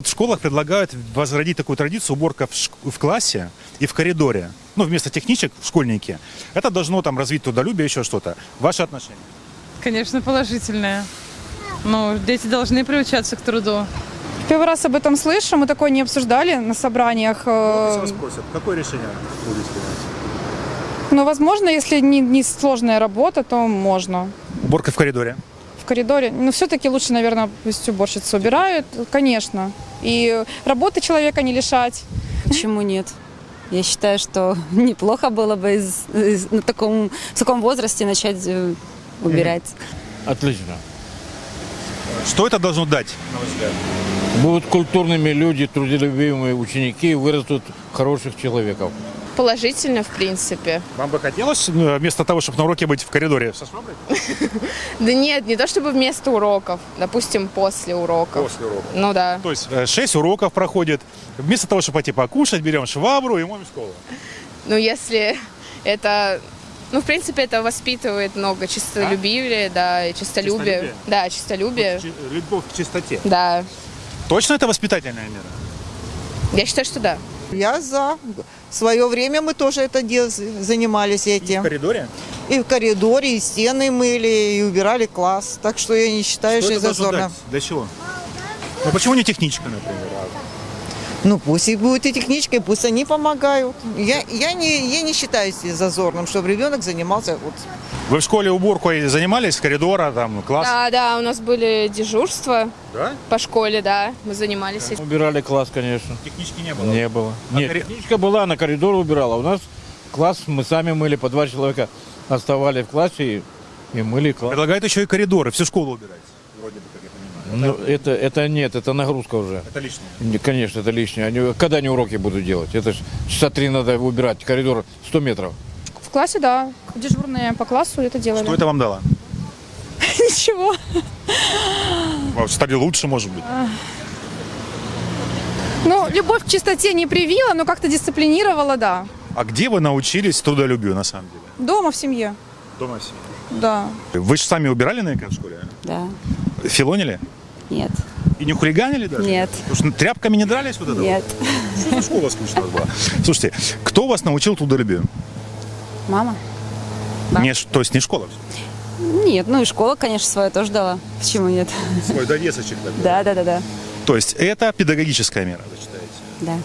В школах предлагают возродить такую традицию уборка в, шк- в классе и в коридоре. Ну, вместо техничек в школьнике. Это должно там развить трудолюбие, еще что-то. Ваши отношения? Конечно, положительное. Ну, дети должны приучаться к труду. Первый раз об этом слышу, мы такое не обсуждали на собраниях. э, спросят, какое решение будете принять? Но, возможно, если не, не сложная работа, то можно. Уборка в коридоре. Коридоре. Но все-таки лучше, наверное, пусть уборщицы убирают, конечно. И работы человека не лишать. Почему нет? Я считаю, что неплохо было бы из- из- на таком, в таком возрасте начать э, убирать. Отлично. Что это должно дать? Будут культурными люди, трудолюбивые ученики, вырастут хороших человеков. Положительно, в принципе. Вам бы хотелось э, вместо того, чтобы на уроке быть в коридоре со шваброй? Да нет, не то чтобы вместо уроков, допустим, после уроков. После урока. Ну да. То есть 6 уроков проходит. Вместо того, чтобы пойти покушать, берем швабру и моем школу. Ну если это... Ну, в принципе, это воспитывает много чистолюбия, да, и чистолюбие. Чистолюбие? Да, чистолюбие. Любовь к чистоте. Да. Точно это воспитательная мера? Я считаю, что да. Я за. В свое время мы тоже это дел- занимались И в этим. коридоре? И в коридоре, и стены мыли, и убирали класс. Так что я не считаю, что, это зазорно. дать? Для чего? Ну почему не техничка, например? Ну пусть и будет и техничкой, пусть они помогают. Я, я, не, я не считаю зазорным, чтобы ребенок занимался вот Вы в школе уборкой занимались, коридора, там, класс? Да, да, у нас были дежурства Да? по школе, да, мы занимались этим. Убирали класс, конечно. Технички не было? Не было. А Нет, кори- техничка была, на коридор убирала. У нас класс мы сами мыли, по два человека оставали в классе и, и мыли класс. Предлагают еще и коридоры, всю школу убирать. Вроде бы, как. Ну, это, это нет, это нагрузка уже. Это лишнее. Не, Конечно, это лишнее. Они, когда они уроки будут делать? Это ж часа три надо убирать, коридор 100 метров. В классе, да. Дежурные по классу это делали. Что это вам дало? Ничего. Стали лучше, может быть. Ну, любовь к чистоте не привила, но как-то дисциплинировала, да. А где вы научились трудолюбию, на самом деле? Дома в семье, Дома все. да. Вы же сами убирали наверняка в школе? Да. Филонили? Нет. И не хулиганили даже? Нет. Потому что тряпками не дрались вот это? Нет. вот? Что за школа скучная была? Слушайте, кто вас научил трудолюбию? Мама? Да. Не, то есть не школа? Нет, ну и школа, конечно, свою тоже дала. Почему нет? Свой довесочек такой. Да, да, да, да. То есть это педагогическая мера, вы считаете? Да.